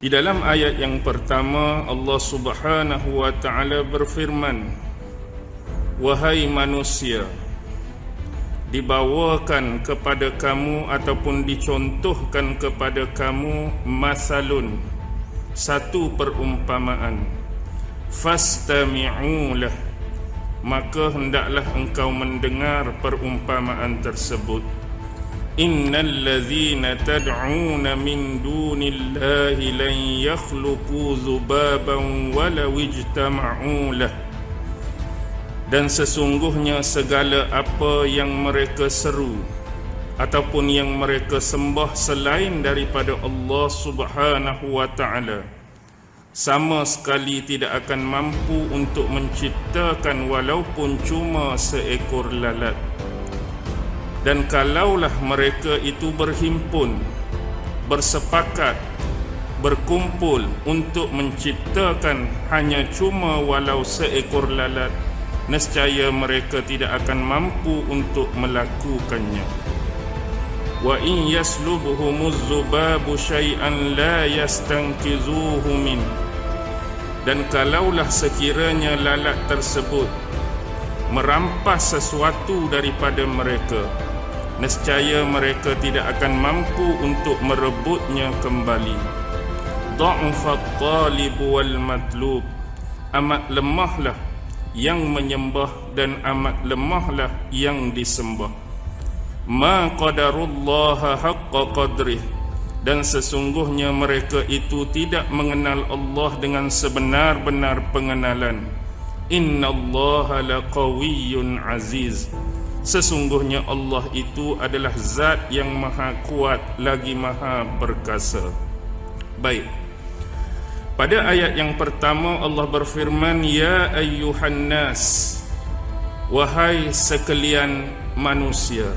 Di dalam ayat yang pertama Allah Subhanahu wa taala berfirman Wahai manusia dibawakan kepada kamu ataupun dicontohkan kepada kamu masalun satu perumpamaan. Fastami'ulah maka hendaklah engkau mendengar perumpamaan tersebut إن الذين تدعون من دون الله لن يخلقوا ذبابا ولو اجتمعوا له dan sesungguhnya segala apa yang mereka seru ataupun yang mereka sembah selain daripada Allah Subhanahu wa taala sama sekali tidak akan mampu untuk menciptakan walaupun cuma seekor lalat dan kalaulah mereka itu berhimpun bersepakat berkumpul untuk menciptakan hanya cuma walau seekor lalat nescaya mereka tidak akan mampu untuk melakukannya. Wa in yaslubuhumuz zubabu syai'an la yastankizuhu min. Dan kalaulah sekiranya lalat tersebut merampas sesuatu daripada mereka nescaya mereka tidak akan mampu untuk merebutnya kembali. Dha'fat talib wal matlub amat lemahlah yang menyembah dan amat lemahlah yang disembah. Ma qadarullah haqqa qadrih dan sesungguhnya mereka itu tidak mengenal Allah dengan sebenar-benar pengenalan Inna Allah laqawiyyun aziz Sesungguhnya Allah itu adalah zat yang maha kuat lagi maha perkasa. Baik. Pada ayat yang pertama Allah berfirman ya ayyuhan nas wahai sekalian manusia.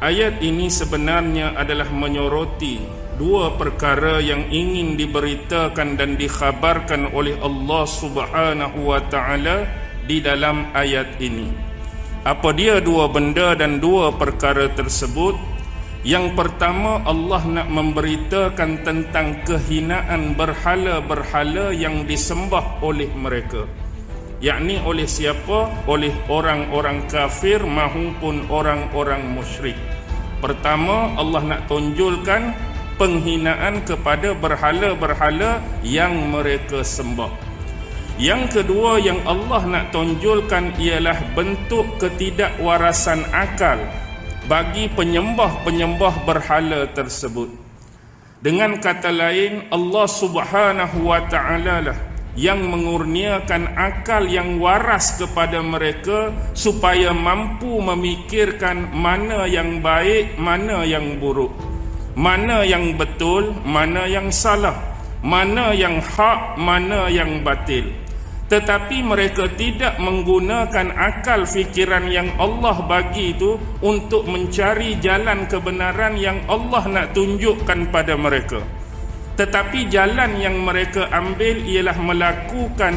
Ayat ini sebenarnya adalah menyoroti dua perkara yang ingin diberitakan dan dikhabarkan oleh Allah Subhanahu wa taala di dalam ayat ini. Apa dia dua benda dan dua perkara tersebut? Yang pertama Allah nak memberitakan tentang kehinaan berhala-berhala yang disembah oleh mereka. Yakni oleh siapa? Oleh orang-orang kafir maupun orang-orang musyrik. Pertama Allah nak tunjulkan penghinaan kepada berhala-berhala yang mereka sembah. Yang kedua yang Allah nak tonjolkan ialah bentuk ketidakwarasan akal bagi penyembah-penyembah berhala tersebut. Dengan kata lain, Allah Subhanahu wa taala lah yang mengurniakan akal yang waras kepada mereka supaya mampu memikirkan mana yang baik, mana yang buruk. Mana yang betul, mana yang salah. Mana yang hak, mana yang batil tetapi mereka tidak menggunakan akal fikiran yang Allah bagi itu untuk mencari jalan kebenaran yang Allah nak tunjukkan pada mereka tetapi jalan yang mereka ambil ialah melakukan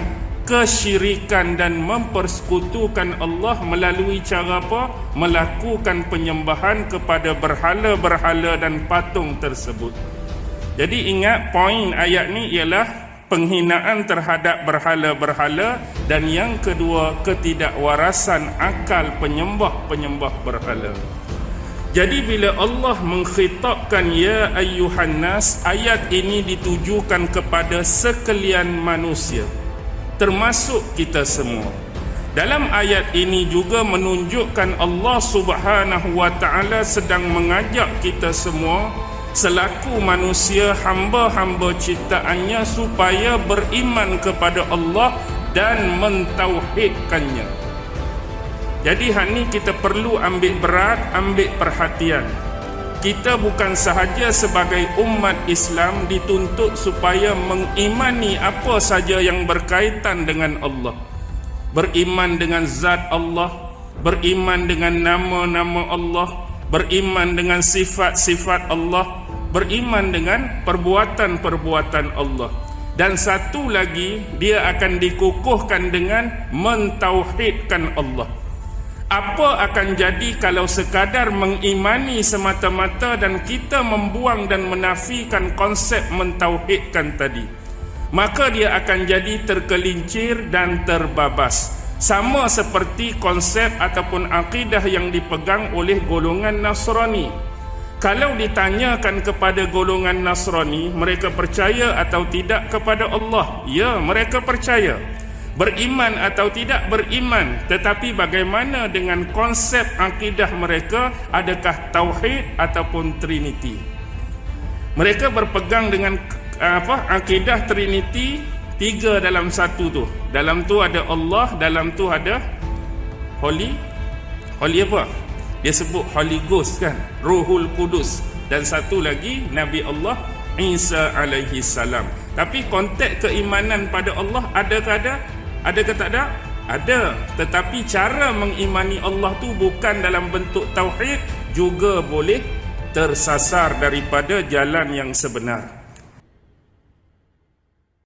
kesyirikan dan mempersekutukan Allah melalui cara apa? Melakukan penyembahan kepada berhala-berhala dan patung tersebut. Jadi ingat poin ayat ni ialah penghinaan terhadap berhala-berhala dan yang kedua ketidakwarasan akal penyembah-penyembah berhala. Jadi bila Allah mengkhitabkan ya ayyuhan nas ayat ini ditujukan kepada sekalian manusia termasuk kita semua. Dalam ayat ini juga menunjukkan Allah Subhanahu wa taala sedang mengajak kita semua selaku manusia hamba-hamba ciptaannya supaya beriman kepada Allah dan mentauhidkannya. Jadi hari ini kita perlu ambil berat, ambil perhatian. Kita bukan sahaja sebagai umat Islam dituntut supaya mengimani apa saja yang berkaitan dengan Allah. Beriman dengan zat Allah, beriman dengan nama-nama Allah, beriman dengan sifat-sifat Allah, beriman dengan perbuatan-perbuatan Allah. Dan satu lagi, dia akan dikukuhkan dengan mentauhidkan Allah. Apa akan jadi kalau sekadar mengimani semata-mata dan kita membuang dan menafikan konsep mentauhidkan tadi? Maka dia akan jadi tergelincir dan terbabas. Sama seperti konsep ataupun akidah yang dipegang oleh golongan Nasrani. Kalau ditanyakan kepada golongan Nasrani, mereka percaya atau tidak kepada Allah? Ya, mereka percaya beriman atau tidak beriman tetapi bagaimana dengan konsep akidah mereka? Adakah tauhid ataupun trinity mereka berpegang dengan apa akidah trinity tiga dalam satu tu. Dalam tu ada Allah dalam tu ada holy. Holy apa? Dia sebut holy ghost kan? Ruhul kudus dan satu lagi nabi Allah Isa alaihi salam. Tapi konteks keimanan pada Allah ada ke ada ada ke tak ada? Ada. Tetapi cara mengimani Allah tu bukan dalam bentuk tauhid juga boleh tersasar daripada jalan yang sebenar.